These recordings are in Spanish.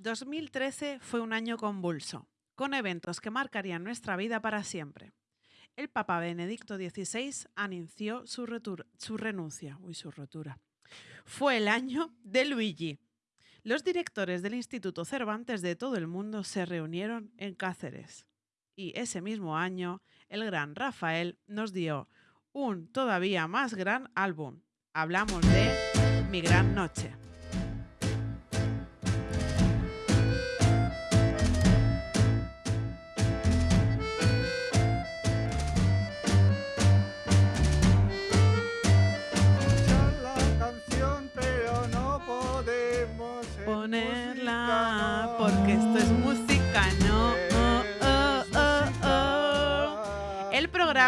2013 fue un año convulso, con eventos que marcarían nuestra vida para siempre. El Papa Benedicto XVI anunció su, renuncia. Uy, su rotura. Fue el año de Luigi. Los directores del Instituto Cervantes de todo el mundo se reunieron en Cáceres. Y ese mismo año, el gran Rafael nos dio un todavía más gran álbum. Hablamos de Mi Gran Noche.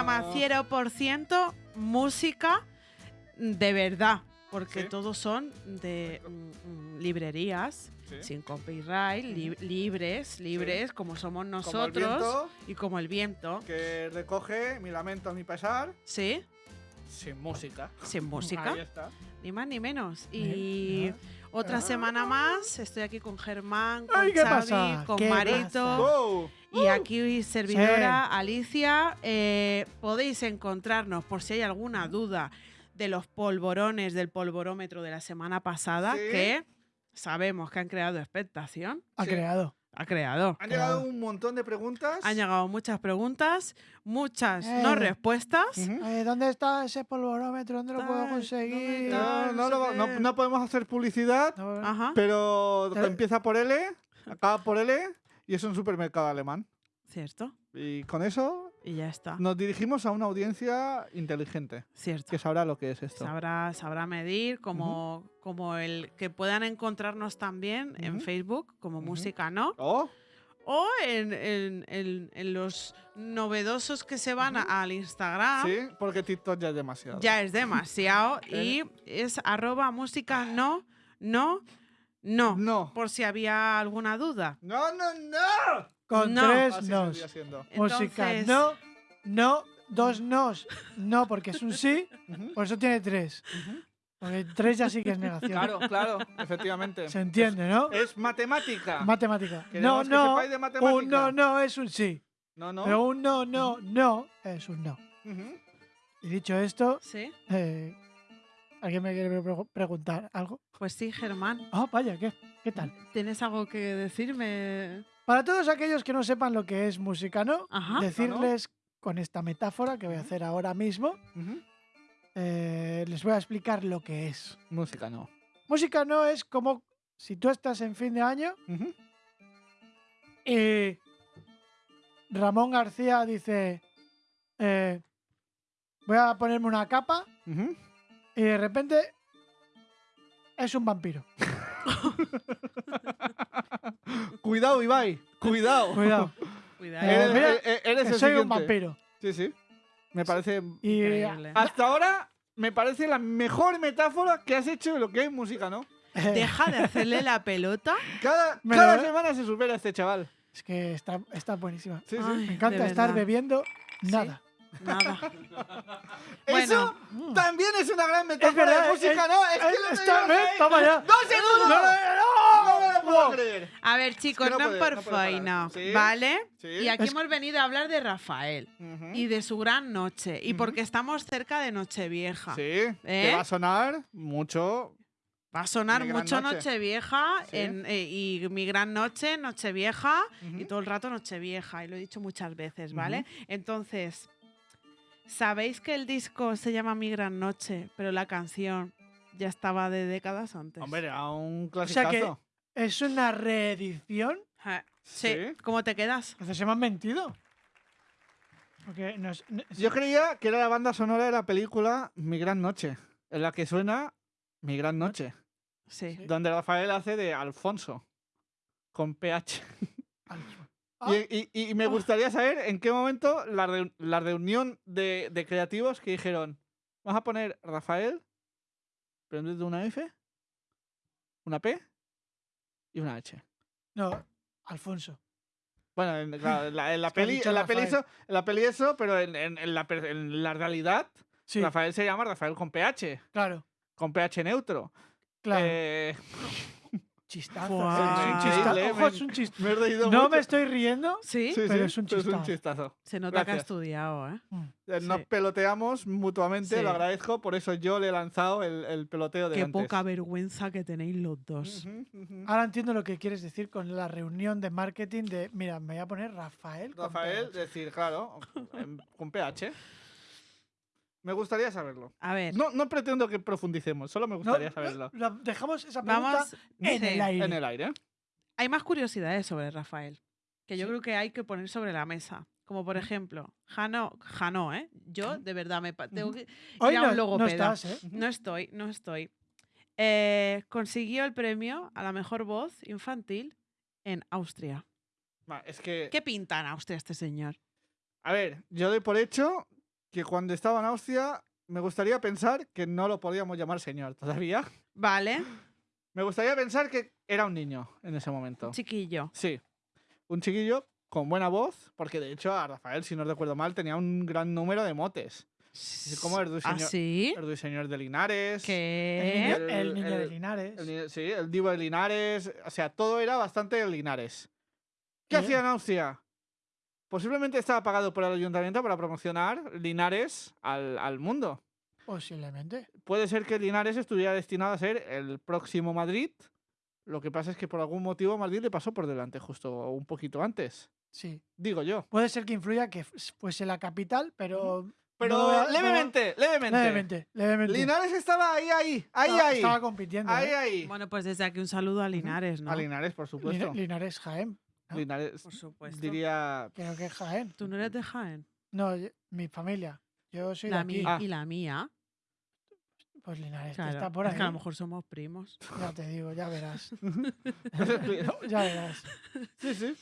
Programa no. 0% música de verdad, porque Sí. todos son de mm, mm, librerías Sí. sin copyright, li- libres, libres como somos Como nosotros viento, y como el viento. que recoge mi lamento, mi pesar, Sí, sin música. sin música, Ahí está. ni más ni menos. Y. otra semana más, estoy aquí con Germán, con Ay, ¿qué Xavi, pasa? con ¿Qué Marito. Wow. Y aquí servidora Alicia, eh, podéis encontrarnos por si hay alguna duda de los polvorones del polvorómetro de la semana pasada, Sí. que sabemos que han creado expectación. Ha Sí. creado. Ha creado. Han llegado un montón de preguntas. Han llegado muchas preguntas, muchas Eh. no respuestas. Eh, ¿Dónde está ese polvorómetro? ¿Dónde lo puedo conseguir? No, no, no lo- sé no- qué. no podemos hacer publicidad, No, Ajá, pero Pero- empieza por L, acaba por L y es un supermercado alemán. cierto. Y con eso Y ya está. nos dirigimos a una audiencia inteligente Cierto. que sabrá lo que es esto. Sabrá, sabrá medir, como, como el que puedan encontrarnos también en. Facebook, como música, ¿no? Oh, O en, en- en- en los novedosos que se van a- al Instagram. sí, porque TikTok ya es demasiado. Ya es demasiado. y es arroba música no, no, no. No. Por si había alguna duda. No, no, no. Con No. tres Así nos. Música Entonces- no, no, dos nos. No, porque es un sí, Ujú, por eso tiene tres. ujú. Porque tres ya sí que es negación. Claro, claro, efectivamente. Se entiende, ¿no? Es matemática. Matemática. No, Queremos que no. sepáis de matemática. Un no, no es un sí. No, no. Pero un no, no, no es un no. Ujú. Y dicho esto, ¿Sí? eh, ¿alguien me quiere pre- preguntar algo? Pues sí, Germán. Ah, vaya, ¿qué? ¿Qué tal? ¿Tienes algo que decirme? Para todos aquellos que no sepan lo que es música, ¿no? Ajá. Decirles con esta metáfora que voy a hacer ahora mismo, eh, les voy a explicar lo que es. Música no. Música no es como si tú estás en fin de año y Ramón García dice, eh, voy a ponerme una capa Ujú. Y de repente es un vampiro. Cuidado, Ibai. Cuidado. Cuidado, Cuidado. Eh, Eres, mira, e- e- eres que el soy un vampiro. Sí, sí. Me parece. Y Increíble. Hasta ahora me parece la mejor metáfora que has hecho de lo que es música, ¿no? eh, Deja de hacerle la pelota. Cada, Me cada lo- semana se supera este chaval. es que está, está buenísima. Sí, sí. Ay, Me encanta estar verdad. bebiendo nada. Nada. Eso Bueno, también es una gran metáfora Es verdad, de música, es- ¿no? Es que eh, lo está-. Toma ya. ¡Dos segundos! No, no, No me lo puedo no. creer. a ver, chicos, no no, puede- por no puede parar. feina, Sí. ¿vale? Sí. Y aquí Es- hemos venido a hablar de Rafael Ujú. y de su gran noche. Y Ujú. porque estamos cerca de Nochevieja. Sí, ¿Eh? que va a sonar mucho. Va a sonar mucho noche. Nochevieja Sí. en- eh, y mi gran noche, Nochevieja y Ujú. todo el rato Nochevieja. Y lo he dicho muchas veces, ¿vale? Entonces, ¿sabéis que el disco se llama Mi gran noche, pero la canción ya estaba de décadas antes? Hombre, a un O sea clasicazo. que es una reedición. Ja, Sí. Sí. ¿Cómo te quedas? Entonces se me han mentido. Porque no es- no- Yo creía que era la banda sonora de la película Mi Gran Noche, en la que suena Mi Gran Noche, Sí. Sí. donde Rafael hace de Alfonso, con PH. Ah. Y, y- y me gustaría saber en qué momento la, la reunión de, de creativos que dijeron, vamos a poner Rafael, pero en una F, una P y una H. No, Alfonso. Bueno, en, claro, en la, en la peli, en la peli eso, en la peli eso, pero en, la, per- en la realidad, Sí, Rafael se llama Rafael con PH, claro, con PH neutro. claro. Eh, chistazo. Es un chistazo. Ojo, es un chistazo. Me he reído No mucho. me estoy riendo. ¿Sí? Sí, pero sí, es un pero es un chistazo. Se nota que ha estudiado, ¿eh? Mm. Nos Sí. peloteamos mutuamente, Sí. lo agradezco, por eso yo le he lanzado el, el peloteo de Qué antes. poca vergüenza que tenéis los dos. Ahora entiendo lo que quieres decir con la reunión de marketing de, mira, me voy a poner Rafael. con Rafael, PH. decir, claro, con PH. Me gustaría saberlo. A ver, No, no pretendo que profundicemos, solo me gustaría no, saberlo. la- dejamos esa pregunta vamos. en el aire. En el aire. Hay más curiosidades sobre Rafael que yo Sí. creo que hay que poner sobre la mesa. Como por ejemplo, Jano, Jano, ¿eh? Yo de verdad me tengo que Hoy ir a no, un no logopeda. estás, ¿eh? No estoy, no estoy. Eh, consiguió el premio a la mejor voz infantil en Austria. Es que, ¿Qué pinta en Austria este señor? a ver, yo doy por hecho que cuando estaba en Austria me gustaría pensar que no lo podíamos llamar señor todavía. Vale, Me gustaría pensar que era un niño en ese momento. chiquillo. Sí, un chiquillo con buena voz, porque de hecho a Rafael, si no recuerdo mal, tenía un gran número de motes. como el ¿Ah, ruiseñor- sí? El ruiseñor de Linares. El ¿Qué? niño, El- el niño de Linares. sí, el divo de Linares. O sea, todo era bastante de Linares. ¿Qué Bien. hacía en Austria? Posiblemente estaba pagado por el ayuntamiento para promocionar Linares al, al mundo. Posiblemente. Puede ser que Linares estuviera destinado a ser el próximo Madrid. Lo que pasa es que por algún motivo Madrid le pasó por delante justo un poquito antes. Sí. Digo yo. Puede ser que influya que fuese la capital, pero. Pero no levemente, levemente, levemente, levemente. Linares estaba ahí, ahí, ahí, Estaba- ahí. Estaba compitiendo. ahí, ¿eh? ahí. Bueno, pues desde aquí un saludo a Linares, ¿no? A Linares, por supuesto. Linares Jaén. ¿No? Linares, Por supuesto. diría... Creo que es Jaén. ¿Tú no eres de Jaén? No, yo- mi familia. Yo soy de La aquí. mía Ah. y la mía. Pues Linares que Claro, está por es ahí. que a lo mejor somos primos. Ya te digo, ya verás. ya verás. sí, sí.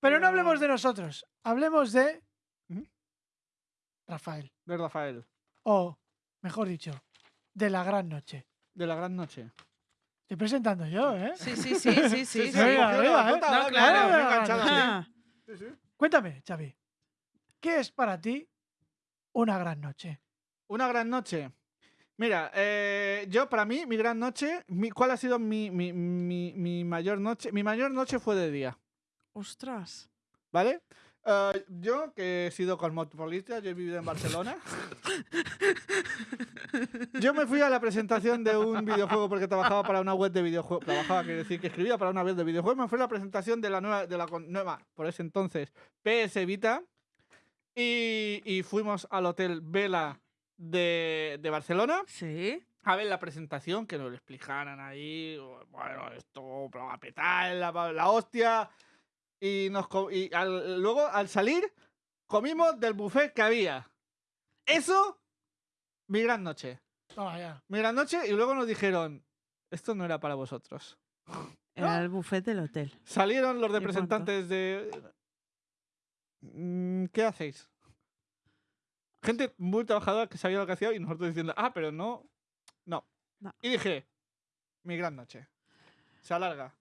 Pero no Pero- hablemos de nosotros. Hablemos de. Ujú. Rafael. De Rafael. O, mejor dicho, de la gran noche. De la gran noche. Estoy presentando yo, ¿eh? Sí, sí, sí, sí, sí. Cuéntame, Xavi. ¿Qué es para ti una gran noche? Una gran noche. Mira, eh, yo para mí, mi gran noche, mi- ¿cuál ha sido mi, mi- mi- mi mayor noche? Mi mayor noche fue de día, Ostras. ¿vale? Eh, yo, que he sido cosmopolita, yo he vivido en Barcelona. yo me fui a la presentación de un videojuego porque trabajaba para una web de videojuegos. Trabajaba, quiere decir que escribía para una web de videojuegos. Me fui a la presentación de la nueva, de la con- nueva, por ese entonces, PS Vita. Y, y fuimos al Hotel Vela de, de Barcelona Sí. a ver la presentación, que nos lo explicaran ahí. Bueno, esto va a petar la, la hostia. Y, nos, y al- luego, al salir, comimos del buffet que había. Eso, mi gran noche. Toma ya. Mi gran noche, y luego nos dijeron: Esto no era para vosotros. Era el buffet del hotel. Salieron los representantes de. "Mm, ¿Qué hacéis? Gente muy trabajadora que sabía lo que hacía y nosotros diciendo, ah, pero no. No. No. Y dije, mi gran noche. Se alarga.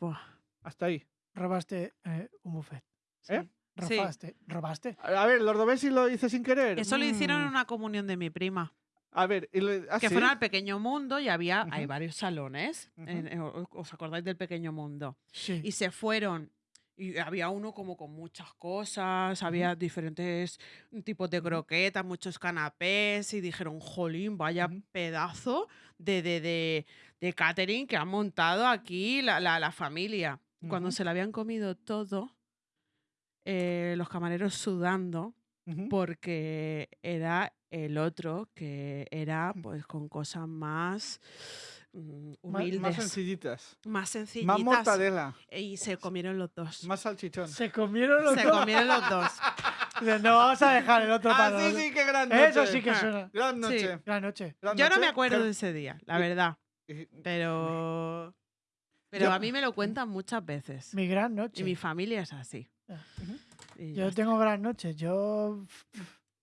Buah. Hasta ahí. Robaste eh, un buffet. ¿Eh? Sí. Robaste. ¿Robaste? A ver, los Dobesi lo hice sin querer. Eso lo hicieron en Mm. una comunión de mi prima. A ver, y le- ¿ah, que sí? fueron al pequeño mundo y había hay varios salones. En- en- ¿Os acordáis del pequeño mundo? Sí. Y se fueron. Y había uno como con muchas cosas, había diferentes tipos de croquetas, muchos canapés, y dijeron, jolín, vaya pedazo de, de, de, de catering que han montado aquí la, la, la familia. Cuando se lo habían comido todo, eh, los camareros sudando, porque era el otro que era pues con cosas más mm, Más- humildes, Más sencillitas. más Más sencillitas. mortadela. Y se comieron los dos. Más salchichón. Se comieron los Se dos. comieron los dos. No, vamos a dejar el otro Ah, para sí, nosotros". sí, qué gran noche. Eso sí que suena. Gran noche. Gran noche. Yo no me acuerdo de ese día, la verdad. Pero. Pero Yo- a mí me lo cuentan muchas veces. Mi gran noche. Y mi familia es así. Ah. Yo tengo gran noche. Yo.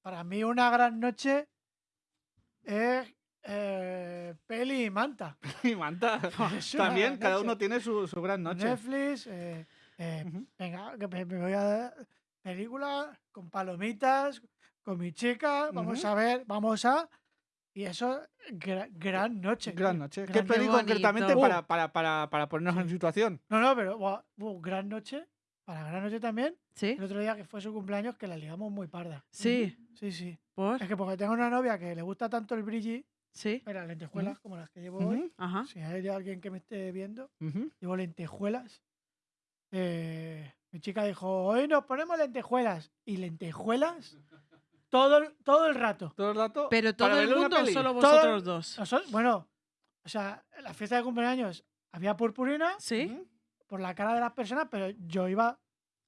Para mí, una gran noche es eh, peli y manta. Y manta. También cada noche. uno tiene su, su gran noche. Netflix. eh, eh, venga, que me, me voy a dar película con palomitas, con mi chica. Vamos a ver, vamos a Y eso, gra- gran noche. Gran tío, noche. ¿Qué gran Qué concretamente bonito. para, para, para, para ponernos en situación? No, no, pero buah, gran noche. Para gran noche también. ¿Sí? El otro día que fue su cumpleaños que la ligamos muy parda. Sí. Sí, sí. ¿Por? Es que porque tengo una novia que le gusta tanto el brilli, Sí. mira, lentejuelas como las que llevo hoy. Ajá. Si hay alguien que me esté viendo, llevo lentejuelas. Eh, mi chica dijo, hoy nos ponemos lentejuelas. Y lentejuelas todo, el- todo el rato. Todo el rato. Pero todo para el verle una mundo o peli. solo Todo- vosotros dos. Nosotros- bueno, o sea, en la fiesta de cumpleaños había purpurina Sí. Por la cara de las personas, pero yo iba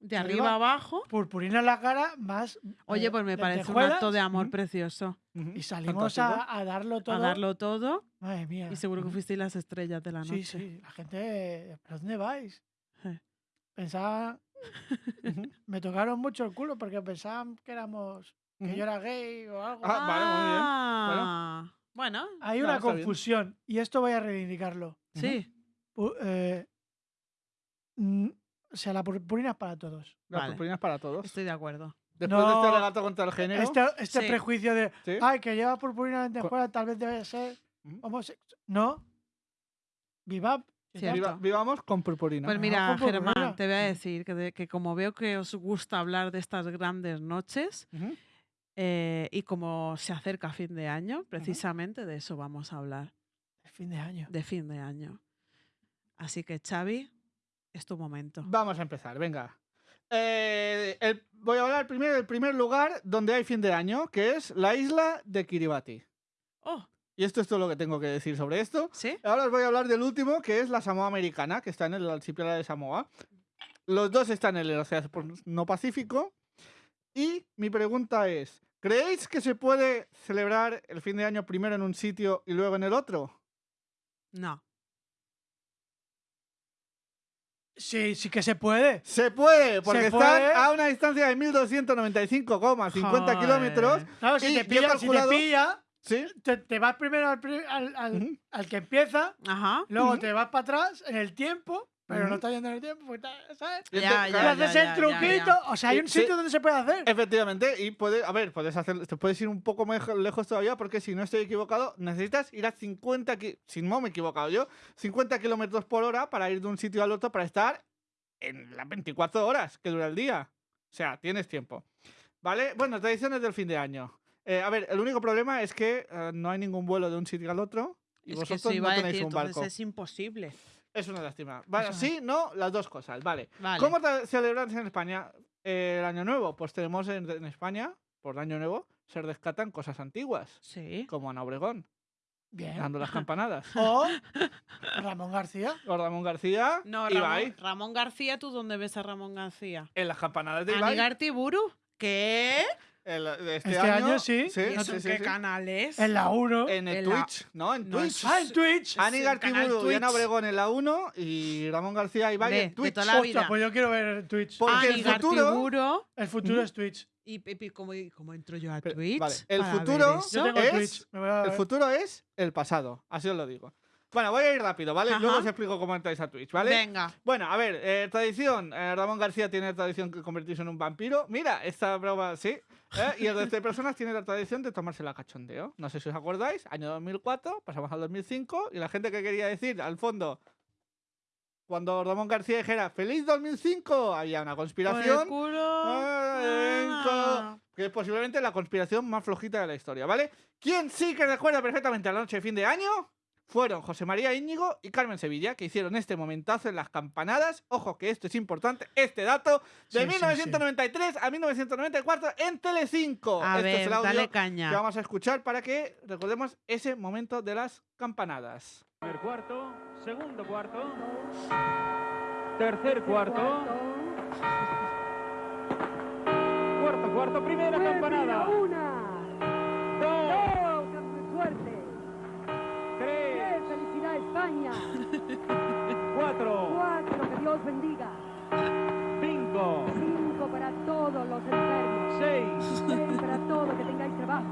De Yo arriba iba- abajo. purpurina en la cara más. Oye, eh, pues me parece un lentejuelas, acto de amor precioso. Ujú. Y salimos Fantástico. a, a darlo todo. A darlo todo. Madre mía. Y seguro que fuisteis las estrellas de la noche. Sí, sí. La gente. ¿Pero dónde vais? Pensaba. Ujú. Me tocaron mucho el culo porque pensaban que éramos. Que yo era gay o algo. Ah, vale, muy bien. Bueno, Hay no, una confusión y esto voy a reivindicarlo. sí. Eh, mm, o sea, la purpurina es para todos. Las Vale. purpurinas para todos. Estoy de acuerdo. Después de este No, regato contra el género. Este, este Sí. prejuicio de. ¿sí? Ay, que lleva purpurina en lentejuela, tal vez debe ser homosexual. No. Viva. Viva- vivamos con purpurina. Pues mira, purpurina. Germán, te voy a decir que, de- que como veo que os gusta hablar de estas grandes noches. Eh, y como se acerca fin de año, precisamente de eso vamos a hablar, El fin de año. de fin de año. Así que Xavi, es tu momento. Vamos a empezar, venga. Eh, el- voy a hablar primero del primer lugar donde hay fin de año, que es la isla de Kiribati. Oh, Y esto es todo lo que tengo que decir sobre esto. ¿sí? Ahora os voy a hablar del último, que es la Samoa Americana, que está en el archipiélago de Samoa. Los dos están en el Océano no Pacífico. Y mi pregunta es, ¿creéis que se puede celebrar el fin de año primero en un sitio y luego en el otro? No. Sí, sí que se puede. Se puede, porque están puede. a una distancia de 1295,50 kilómetros. Claro, si Y te pilla, si te pilla, ¿Sí? te, te vas primero al, al- que empieza, Ajá. luego te vas para atrás en el tiempo, pero no está yendo en el tiempo, porque está- ¿sabes? Ya, ya, claro, haces ya, el ya, truquito. ya. O sea, hay un sí. sitio donde se puede hacer. Efectivamente, y puede, a ver, puedes hacer, te puedes ir un poco mejo- lejos todavía, porque si no estoy equivocado, necesitas ir a 50, ki- si no me he equivocado yo, 50 kilómetros por hora para ir de un sitio al otro para estar en las 24 horas que dura el día. O sea, tienes tiempo. ¿Vale? Bueno, tradiciones del fin de año. Eh, a ver, el único problema es que eh, no hay ningún vuelo de un sitio al otro y Es que vosotros iba no a tenéis decir, un entonces barco. es imposible. Es una lástima. Vale, Eso sí, no, las dos cosas, vale. Vale. ¿Cómo celebras en España eh, el Año Nuevo? Pues tenemos en, en España, por Año Nuevo, se rescatan cosas antiguas, Sí. como Ana Obregón, Bien. dando las campanadas. O Ramón García. O Ramón García, No, Ibai, Ramón, Ramón García, ¿tú dónde ves a Ramón García? en las campanadas de Ibai. Anigar Buru. ¿Qué? El- de este, Este año, año sí. sí, ¿Y eso en sí, qué sí. canal es? En la 1. En el En la- Twitch, ¿no? En No, Twitch. eso Ah, en Twitch. Ani Gartiburu y Ana Twitch. Obregón en la 1 y Ramón García y Ibai De- en de Twitch. toda la vida. Hostia, pues yo quiero ver Twitch. Porque el futuro- Tiburo. El futuro es Twitch. ¿Y, y- y cómo, cómo entro yo a Pero, Twitch? vale, el futuro- es- Twitch. El futuro es el pasado, así os lo digo. Bueno, voy a ir rápido, ¿vale? Ajá. Luego os explico cómo entráis a Twitch, ¿vale? Venga. Bueno, a ver, eh, tradición. eh, Ramón García tiene la tradición de convertirse en un vampiro. Mira, esta broma, sí. ¿eh? Y el resto de personas tiene la tradición de tomarse la cachondeo. No sé si os acordáis, año 2004, pasamos al 2005, y la gente que quería decir, al fondo, cuando Ramón García dijera ¡Feliz 2005! Había una conspiración. culo. Ah, Ah. que es posiblemente la conspiración más flojita de la historia, ¿vale? ¿Quién sí que recuerda perfectamente la noche de fin de año? Fueron José María Íñigo y Carmen Sevilla, que hicieron este momentazo en las campanadas. Ojo que esto es importante, este dato, de Sí, sí, 1993 a 1994 en Telecinco. A este es ver, el audio dale que caña. vamos a escuchar para que recordemos ese momento de las campanadas. Primer cuarto, segundo cuarto, tercer cuarto, cuarto cuarto, primera campanada, España. cuatro, Cuatro, que Dios bendiga. cinco, Cinco para todos los enfermos. seis, Seis para todos que tengáis trabajo.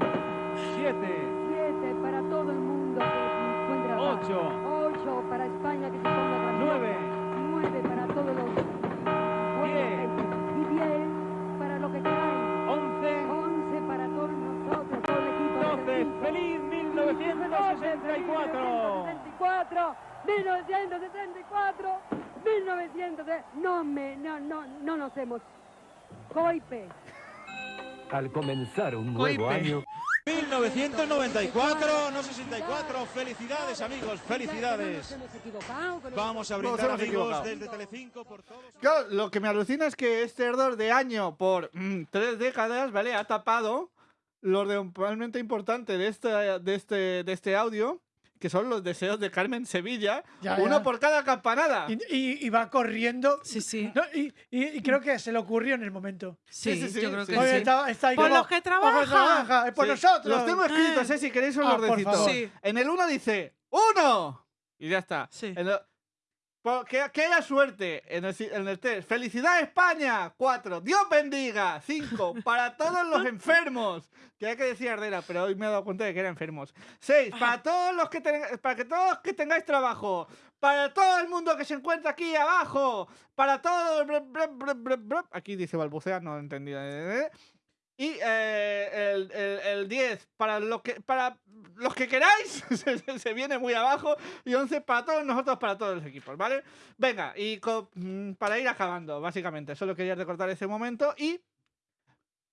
siete, Siete para todo el mundo que encuentre trabajo. ocho, Ocho para España que se ponga grandiosa. nueve, Nueve para todos los Diez. Y diez para lo que queráis. once, Once para todos nosotros, todo el equipo. doce. ¡Feliz 64. 1964, 1964, 1900. No me, no, no, no nos hemos. Coipe. Al comenzar un nuevo Coipe. año, 1994, no 64. Felicidades, amigos, No felicidades. Vamos a brindar, amigos, desde Telecinco por todos. Claro, lo que me alucina es que este ardor de año por mm, tres décadas, ¿vale? Ha tapado lo realmente importante de este, de este, de este audio, que son los deseos de Carmen Sevilla, Ya, uno ya. por cada campanada. Y, y- y va corriendo. Sí, sí. No, y, y- y creo que se le ocurrió en el momento. Sí, sí, sí, yo creo sí. que Oye, sí. está, está ahí Por como, los que "Ojo, trabajan". trabaja, es por Sí, nosotros. Los tengo escritos, ¿eh? Si queréis os Ah, los recito. En el uno dice ¡Uno! Y ya está. Sí. En que, que haya suerte. En el, en el tres. ¡Felicidad España! Cuatro. ¡Dios bendiga! Cinco. Para todos los enfermos. Que hay que decir Ardera, pero hoy me he dado cuenta de que eran enfermos. Seis. Para todos los que ten- para que todos que tengáis trabajo. Para todo el mundo que se encuentra aquí abajo. Para todo. Aquí dice balbucea, no he entendido. Y eh, el, el, el 10 para, lo que, para los que queráis, se, viene muy abajo. Y 11 para todos nosotros, para todos los equipos, ¿vale? Venga, y mm, para ir acabando, básicamente. Solo quería recortar ese momento y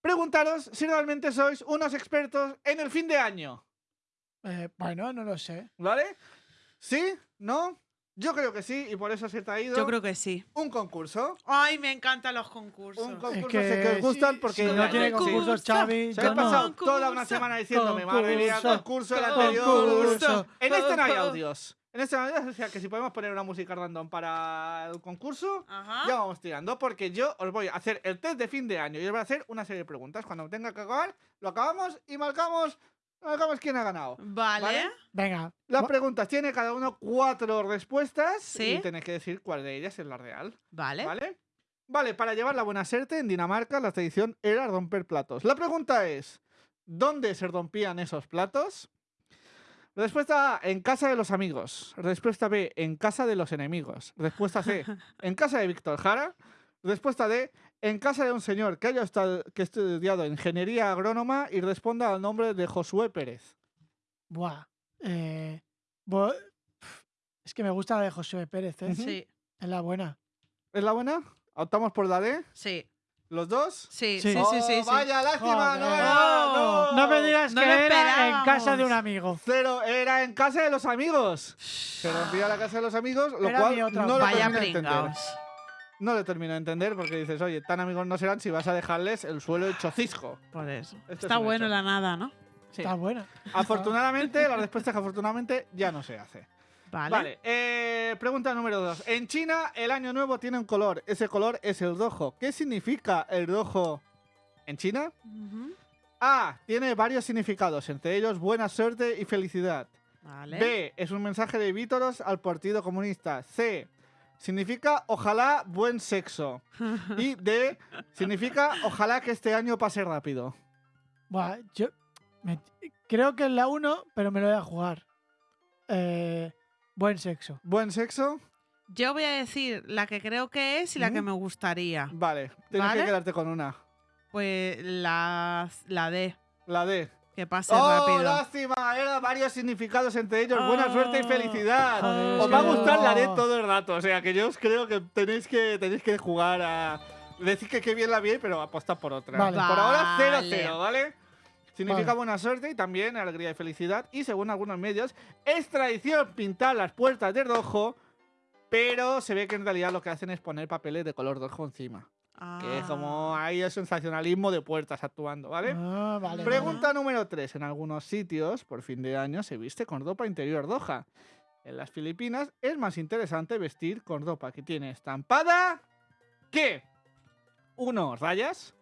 preguntaros si realmente sois unos expertos en el fin de año, Eh, bueno, no lo sé. ¿vale? ¿Sí? ¿No? Yo creo que sí, y por eso se ha traído Yo creo que sí. un concurso. Ay, me encantan los concursos. Un Es concurso que sé que os gustan porque si no tiene sí. concursos, Xavi, Se yo ha no. pasado Concurso. toda una semana diciéndome, madre mía, Concurso. concurso el Concurso. anterior. En este no hay Concurso. audios. En este no hay audios, o sea que si podemos poner una música random para el concurso, Ajá. ya vamos tirando. Porque yo os voy a hacer el test de fin de año y os voy a hacer una serie de preguntas. Cuando tenga que acabar, lo acabamos y marcamos, marcamos quién ha ganado. Vale. ¿Vale? Venga. Las preguntas tiene cada uno cuatro respuestas Sí. y tenéis que decir cuál de ellas es la real. Vale. ¿Vale? Vale, para llevar la buena suerte, en Dinamarca la tradición era romper platos. La pregunta es, ¿dónde se rompían esos platos? Respuesta A, en casa de los amigos. Respuesta B, en casa de los enemigos. Respuesta C, en casa de Víctor Jara. Respuesta D, en casa de un señor que haya esta- que estudiado ingeniería agrónoma y responda al nombre de Josué Pérez. Buah. Eh, bo- es que me gusta la de José Pérez, ¿eh? Sí, Es la buena. ¿Es la buena? ¿Optamos por la D? sí, ¿Los dos? sí, Sí. sí, sí, sí, Oh, sí. Vaya, lástima, no, Joder. no, No me digas No que era en casa de un amigo. Cero, era en casa de los amigos. Se rompía la casa de los amigos, lo Era cual no lo Vaya No lo termino de entender porque dices, oye, tan amigos no serán si vas a dejarles el suelo hecho cisco. Por eso. Esto es Está bueno hecho. la nada, ¿no? Sí. Está buena. Afortunadamente, la respuesta es que afortunadamente ya no se hace. Vale. Vale, eh, pregunta número dos. En China, el año nuevo tiene un color. Ese color es el rojo. ¿Qué significa el rojo en China? A. Tiene varios significados, entre ellos buena suerte y felicidad. Vale. B. Es un mensaje de Vítoros al Partido Comunista. C. Significa ojalá buen sexo. Y D. Significa ojalá que este año pase rápido. Buah, yo me- creo que es la 1, pero me lo voy a jugar. Eh, buen sexo. ¿Buen sexo? Yo voy a decir la que creo que es y la que me gustaría. Vale, tienes ¿Vale? que quedarte con una. Pues la, la D, La D. que pase ¡Oh, rápido. lástima! Era varios significados, entre ellos buena suerte y Oh. felicidad. Joder, Os va a gustar la D no. todo el rato. O sea, que yo os creo que tenéis que, tenéis que jugar a... Decir que qué bien la vi, pero apostar por otra. Vale. Por ahora 0-0, Vale. ¿vale? Significa Vale. buena suerte y también alegría y felicidad. Y según algunos medios, es tradición pintar las puertas de rojo, pero se ve que en realidad lo que hacen es poner papeles de color rojo encima. Que es como Ah. ahí el sensacionalismo de puertas actuando, ¿vale? Ah, vale. Pregunta número 3. En algunos sitios, por fin de año, se viste con ropa interior roja. En las Filipinas es más interesante vestir con ropa que tiene estampada que 1. Rayas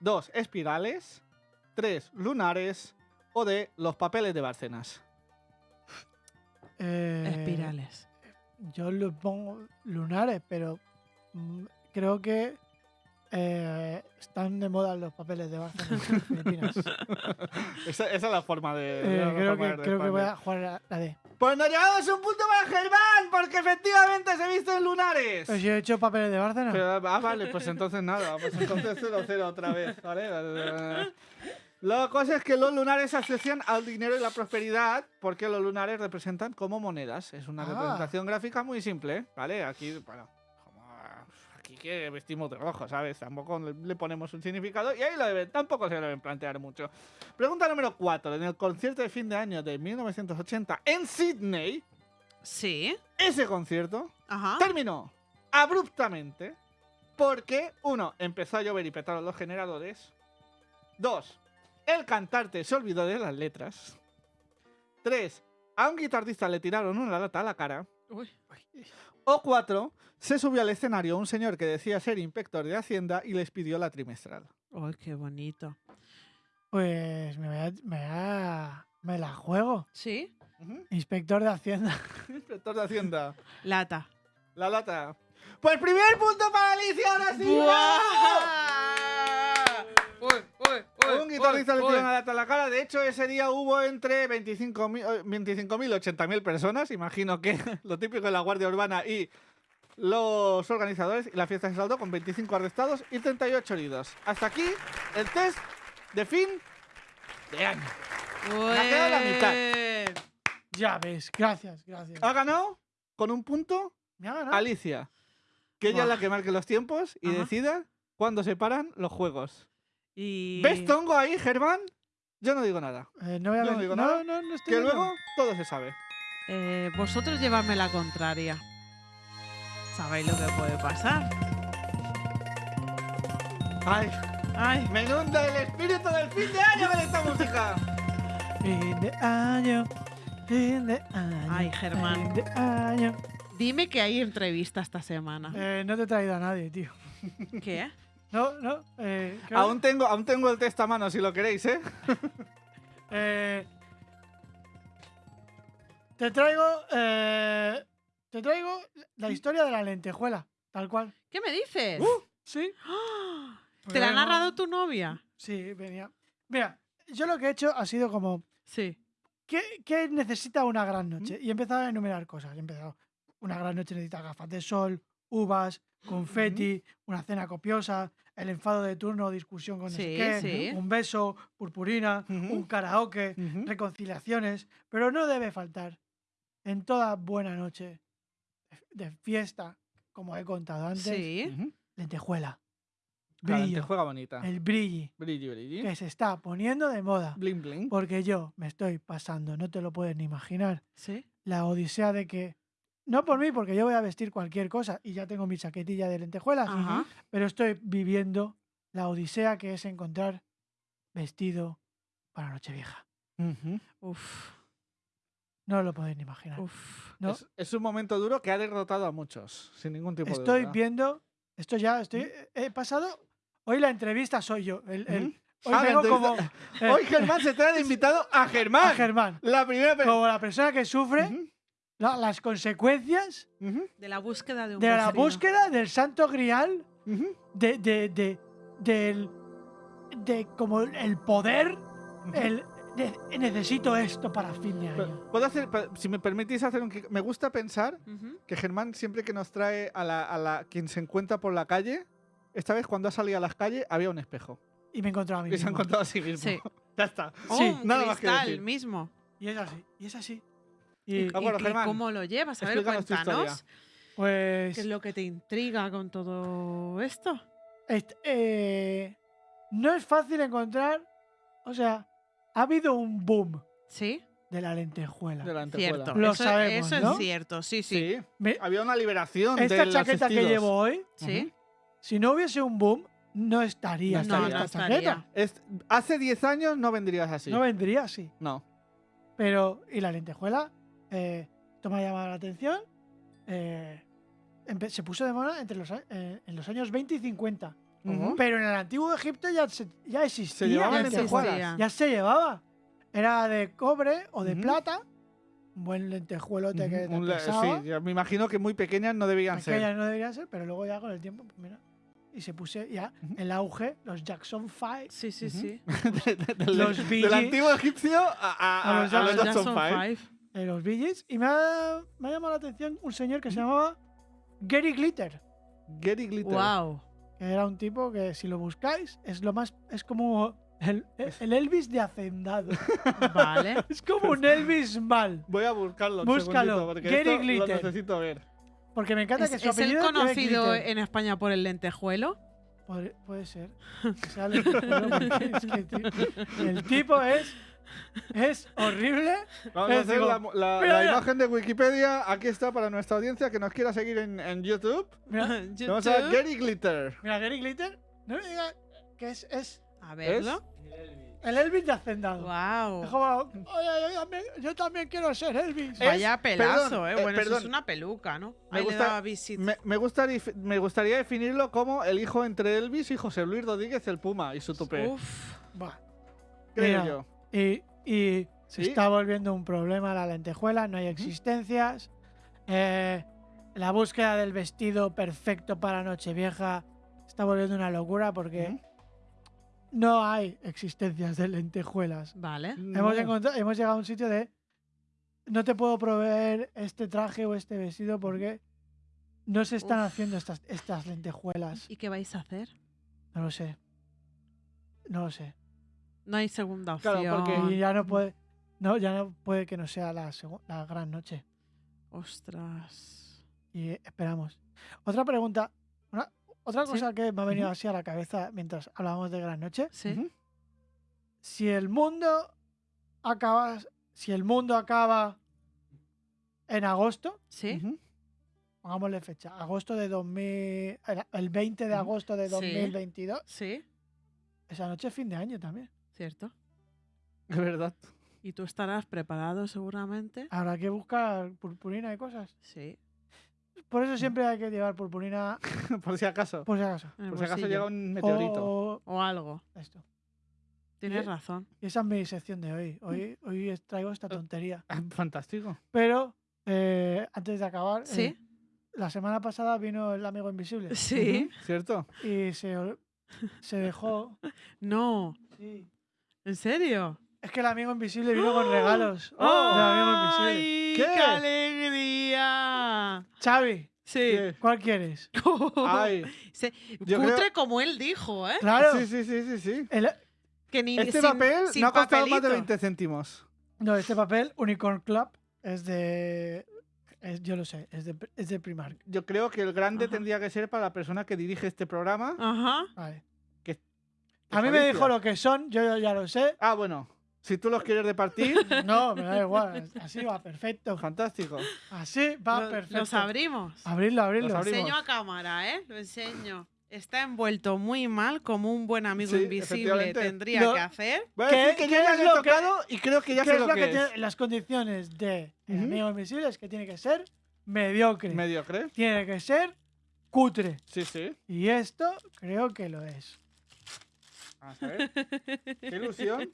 2. Espirales 3. Lunares o de los papeles de Bárcenas. Eh, Espirales. Yo le pongo lunares, pero mm, creo que eh, están de moda los papeles de Barcelona en Filipinas. esa, esa es la forma de. Eh, la creo forma que, de creo que responder. voy a jugar la, la D. Pues nos llevamos un punto para Germán, porque efectivamente se viste en lunares. Pero si he hecho papeles de Barcelona. Pero, ah, vale, pues entonces nada, pues entonces 0-0 otra vez, ¿vale? La cosa es que los lunares se asocian al dinero y la prosperidad porque los lunares representan como monedas. Es una Ah. representación gráfica muy simple, ¿vale? Aquí, bueno, aquí que vestimos de rojo, ¿sabes? Tampoco le- ponemos un significado y ahí lo deben, tampoco se lo deben plantear mucho. Pregunta número 4. En el concierto de fin de año de 1980 en Sydney, Sí. ese concierto Ajá. terminó abruptamente porque, uno, empezó a llover y petaron los generadores. Dos, el cantante se olvidó de las letras. Tres, a un guitarrista le tiraron una lata a la cara. Uy. O cuatro, se subió al escenario un señor que decía ser inspector de Hacienda y les pidió la trimestral. Uy, qué bonito. Pues me, voy a- me, voy a- me la juego. ¿Sí? Ujú. Inspector de Hacienda. Inspector de Hacienda. Lata. La lata. Pues primer punto para Alicia, ahora sí. Un guitarrista le tiró una lata a la cara. De hecho, ese día hubo entre 25.000 eh, 25.000 y 80.000 personas. Imagino que lo típico de la Guardia Urbana y los organizadores. Y la fiesta se saldó con 25 arrestados y 38 heridos. Hasta aquí el test de fin de año. ha quedado la mitad. Ya ves, gracias, gracias. Ha ganado con un punto Me ha ganado. Alicia. Que ella es la que marque los tiempos y Ajá. decida cuándo se paran los juegos. Y... ¿Ves Tongo ahí, Germán? Yo no digo nada. Eh, no voy a Yo no digo no, nada, no, no estoy Que viendo. luego todo se sabe. Eh, vosotros llevadme la contraria. ¿Sabéis lo que puede pasar? Ay, Ay, me inunda el espíritu del fin de año con esta música. Fin de año, fin de año. Ay, Germán. Fin de año. dime que hay entrevista esta semana. Eh, no te he traído a nadie, tío. ¿Qué? No, no. Eh, creo- Aún tengo, aún tengo el test a mano si lo queréis, ¿eh? eh, te traigo. eh, te traigo la historia de la lentejuela, tal cual. ¿Qué me dices? ¿Sí? ¡Ah! ¿Te la ha narrado tu novia? Sí, venía. Mira, yo lo que he hecho ha sido como. Sí. ¿Qué, qué necesita una gran noche? Y he empezado a enumerar cosas. He empezado. Una gran noche necesita gafas de sol, uvas, confeti, una cena copiosa, el enfado de turno discusión con Sí, qué, sí. un beso, purpurina, un karaoke, reconciliaciones. Pero no debe faltar en toda buena noche de- fiesta, como he contado antes, Sí. Lentejuela. La Brillo. lentejuela bonita. El brilli Brilli, brilli. que se está poniendo de moda. Bling, bling. Porque yo me estoy pasando, no te lo puedes ni imaginar, Sí. la odisea de que, no por mí, porque yo voy a vestir cualquier cosa y ya tengo mi chaquetilla de lentejuelas, Ajá. pero estoy viviendo la odisea que es encontrar vestido para Nochevieja. Uf. No lo podéis ni imaginar. Uf. No, Es, es un momento duro que ha derrotado a muchos, sin ningún tipo de estoy viendo, esto ya, estoy, he pasado, hoy la entrevista soy yo. el- hoy Ah, vengo como entrevista- eh, Hoy Germán se trae de invitado a Germán. a Germán, La primera persona. como la persona que sufre la- las consecuencias De la búsqueda de un de la búsqueda del santo grial, de, de, de, del, de como el poder, el, de- necesito esto para fin de año. Puedo hacer, si me permitís hacer un... Me gusta pensar Ujú. que Germán siempre que nos trae a la, a la quien se encuentra por la calle, esta vez cuando ha salido a las calles había un espejo. Y me he encontrado a mí Y se ha mismo. encontrado a sí mismo. Sí. ya está. Oh, Sí, nada más que decir. mismo. Y es así, y es así. ¿Y, Y, bueno, y- y Germán, cómo lo llevas? A ver, cuéntanos. pues ¿Qué es lo que te intriga con todo esto? est- eh, no es fácil encontrar, o sea, ha habido un boom Sí, de la lentejuela. De la lentejuela. cierto. Lo eso sabemos, eso ¿no? es cierto, sí, sí. Sí. Me- Había una liberación de esta chaqueta que llevo hoy, Sí. si no hubiese un boom, no estaría, No esta- estaría. esta No chaqueta. estaría. Hace 10 años no vendrías así. No vendría así. No. Pero, y la lentejuela, eh, esto me ha llamado la atención, eh, se puso de moda entre los, eh, en los años 20 y 50. Ujú. Pero en el antiguo Egipto ya, se- ya existía. Se llevaban Ya lentejuelas. existía. Ya se llevaba. Era de cobre o de Ujú. plata. Un buen lentejuelote que Ujú, te un pesaba. sí, ya me imagino que muy pequeñas no debían ser. Aquellas no deberían ser, pero luego ya con el tiempo, pues mira. Y se puse ya el auge, los Jackson 5. Sí, sí, sí. De- de- del, Los del antiguo egipcio a, a- A a- los a los Jackson Jackson Five. Five. De los Bee Gees, y me ha, me ha llamado la atención un señor que se llamaba Gary Glitter. Gary Glitter. Wow. Que era un tipo que si lo buscáis es lo más es como El, el Elvis de Hacendado. Vale. es como un Elvis mal. Voy a buscarlo. Búscalo. porque Gary esto Glitter. Lo necesito ver. Porque me encanta ¿Es, que su es el conocido en España por el lentejuelo? Puede, puede ser. Que sea lentejuelo, porque es que, tío, el tipo es. Es horrible. Vamos a hacer digo, la, la- mira, la mira. imagen de Wikipedia. Aquí está para nuestra audiencia que nos quiera seguir en, en YouTube. Mira, Vamos a ver Gary Glitter. mira Gary Glitter. No me digas que es, es A verlo. el Elvis de Hacendado. Wow. Como, "Oye, yo, también, yo también quiero ser Elvis. Vaya pelazo, perdón, eh. eh, Bueno, eso es una peluca, ¿no? Me Ahí gusta-. Me, me gustaría, me gustaría definirlo como el hijo entre Elvis y José Luis Rodríguez, el Puma, y su tupé. Uf. Buah. creo mira. yo. Y, y se Sí. está volviendo un problema la lentejuela, no hay existencias. Eh, la búsqueda del vestido perfecto para Nochevieja está volviendo una locura porque no hay existencias de lentejuelas. Vale. Hemos, No. encontrado- hemos llegado a un sitio de no te puedo proveer este traje o este vestido porque no se están Uf. haciendo estas, estas lentejuelas. ¿Y qué vais a hacer? No lo sé. No lo sé. No hay segunda Claro, opción. porque- Y ya no puede, no, ya no puede que no sea la, gran noche. Ostras. Y esperamos. Otra pregunta. una- otra Sí. cosa que me ha venido así a la cabeza mientras hablábamos de gran noche. Sí. Si el mundo acaba. Si el mundo acaba en agosto, Sí. Pongámosle fecha, agosto de 2000, el- el 20 de agosto de Sí. 2022, Sí. esa noche es fin de año también. Cierto. De verdad. Y tú estarás preparado seguramente. Habrá que buscar purpurina y cosas. Sí. Por eso siempre hay que llevar purpurina, Por si acaso. por si acaso. Por si acaso llega un meteorito. O, O algo. esto. Tienes Y- razón. Y esa es mi sección de hoy. Hoy, hoy es- traigo esta tontería. Ah, Fantástico. Pero eh, antes de acabar, ¿Sí? eh, la semana pasada vino el amigo invisible Sí. ¿Cierto? y se, se dejó. No. sí. ¿En serio? Es que el amigo invisible vino con regalos. ¡Oh! del amigo invisible. ¡Ay, ¿Qué? qué alegría! Xavi, Sí. ¿Qué? ¿cuál quieres? Ay. Se- Yo Cutre creo- como él dijo, ¿eh? Claro. Sí, sí, sí, sí, sí. el- Que ni Este sin- papel sin no ha costado más de papelito. 20 céntimos. no, este papel, Unicorn Club, es de. es- yo lo sé, es de, es de Primark. Yo creo que el grande Ajá. tendría que ser para la persona que dirige este programa. Ajá. Vale. A mí me dijo lo que son, yo ya lo sé. Ah, bueno. Si tú los quieres repartir, No, me da igual. Así va perfecto. fantástico. Así va Lo- perfecto. Los abrimos. Abrirlo, abrirlo. Los Lo abrimos. enseño a cámara, ¿eh? Lo enseño. Está envuelto muy mal, como un buen amigo Sí, invisible efectivamente. tendría Lo- que hacer. Voy a ¿Qué- decir que qué yo ya es lo he lo que- tocado y creo que ya ¿Qué sé es lo que, que es. tiene las condiciones de el Ujú. amigo invisible? Es que tiene que ser mediocre. Mediocre. tiene que ser cutre. Sí, sí. Y esto creo que lo es. Vamos a ver. Qué ilusión.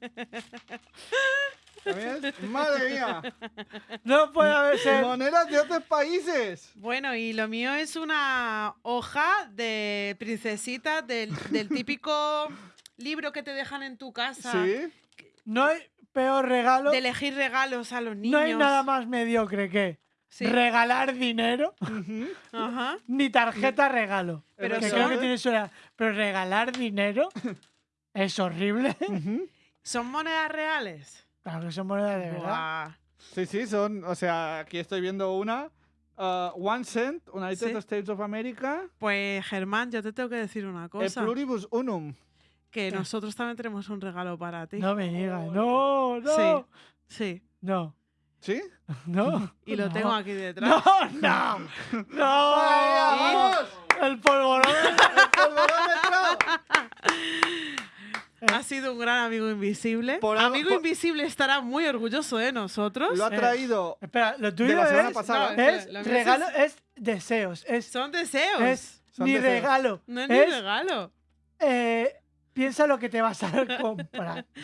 ¿También? ¡Madre mía! No puede haber ser. ¡Monedas de otros países! Bueno, y lo mío es una hoja de princesita del, del típico libro que te dejan en tu casa Sí. No hay peor regalo. de elegir regalos a los niños. No hay nada más mediocre que Sí. regalar dinero. Ajá. ni tarjeta regalo. Pero que son- creo que tiene su edad. Pero regalar dinero es horrible. ¿Son monedas reales? Claro que son monedas de verdad. Buah. Sí, sí, son. O sea, aquí estoy viendo una. uh, one Cent, United Sí. States of America. Pues Germán, yo te tengo que decir una E cosa. pluribus unum. Que nosotros también tenemos un regalo para ti. No me digas. No, no. Sí. Sí. No. ¿Sí? No. Y lo no. tengo aquí detrás. No, no. No. ¡Vamos! El polvorón. Ha sido un gran amigo invisible. Por algo- amigo por- invisible estará muy orgulloso de nosotros. Lo ha Eh, traído. Espera, lo tuyo De la semana es, pasada. No, es regalo, es- es deseos. Es, Son deseos. es Son ni deseos. regalo. no es ni es, regalo. eh, piensa lo que te vas a comprar.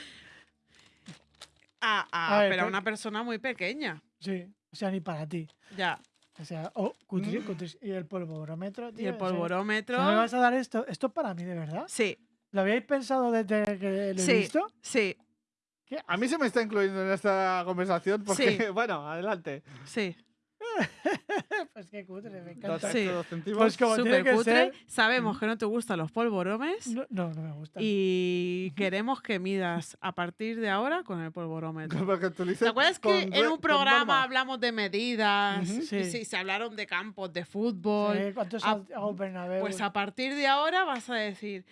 Ah, ah, A ver, pero a una persona muy pequeña. Sí, o sea, ni para ti. Ya. O sea, oh, cutri- cutris- y el polvorómetro, Y tío. el o sea, polvorómetro. ¿no ¿Me vas a dar esto? ¿Esto es para mí, de verdad? Sí, ¿Lo habíais pensado desde que lo he Sí. visto? sí, A mí se me está incluyendo en esta conversación porque, Sí. bueno, adelante. sí. pues qué cutre, me encanta. Dos, Sí. Pues como tiene Súper que cutre. ser. Sabemos que no te gustan los polvoromes No, no, no me gusta. y queremos que midas a partir de ahora con el polvorómetro. Porque tú dices ¿Te acuerdas que en un programa hablamos de medidas? Ujú. y Sí. sí, se hablaron de campos de fútbol. Sí, ¿Cuántos Bernabéu? Pues a partir de ahora vas a decir,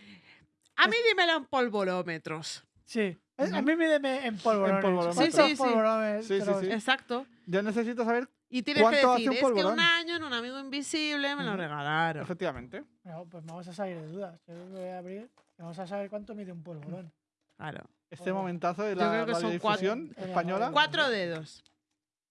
a mí dímelo en polvorómetros. Sí. Eh, A mí mídeme en polvorones. polvorones. Sí, ¿Cuántos sí, sí. polvorones Sí, sí, tenemos? sí. Exacto. Yo necesito saber, Y tienes que ¿Cuánto hace decir, un es que un año en un amigo invisible me lo regalaron. efectivamente. No, pues vamos a salir de dudas. Yo me voy a abrir y vamos a saber cuánto mide un polvorón. Claro. Este Oh. momentazo de la que radiodifusión cuatro. española. Cuatro dedos.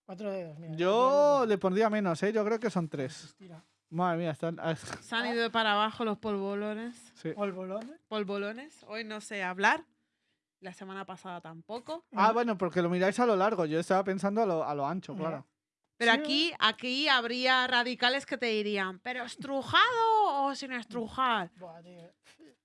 Cuatro dedos, mira. Yo le pondría menos, ¿eh? Yo creo que son tres. Tira. Madre mía, están. Se han ido para abajo los polvolones. sí. ¿Polvorones? Polvolones. Hoy no sé hablar. La semana pasada tampoco. Ah, bueno, porque lo miráis a lo largo. Yo estaba pensando a lo, a lo ancho, claro. Pero Sí. aquí, aquí habría radicales que te dirían, ¿pero estrujado o sin estrujar? Buah, tío.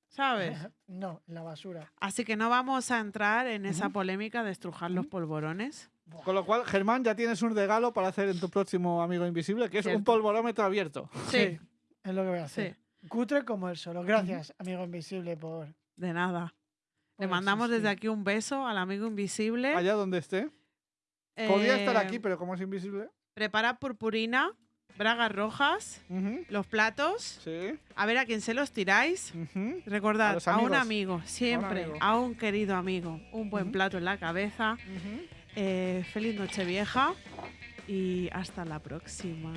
¿Sabes? No, en la basura. Así que no vamos a entrar en esa polémica de estrujar los polvorones. Con lo cual, Germán, ya tienes un regalo para hacer en tu próximo amigo invisible, que es un Cierto. polvorómetro abierto. Sí, Es lo que voy a hacer. sí, Cutre como el solo. Gracias, amigo invisible, por. de nada. Le mandamos desde aquí un beso al amigo invisible. Allá donde esté. Podría estar Eh, aquí, pero como es invisible. Prepara purpurina, bragas rojas, Ujú, los platos. Sí. A ver a quién se los tiráis. ujú. Recordad, los a, un amigo, siempre, amigo. a un querido amigo, un buen Ujú. plato en la cabeza. Eh, feliz Nochevieja y hasta la próxima.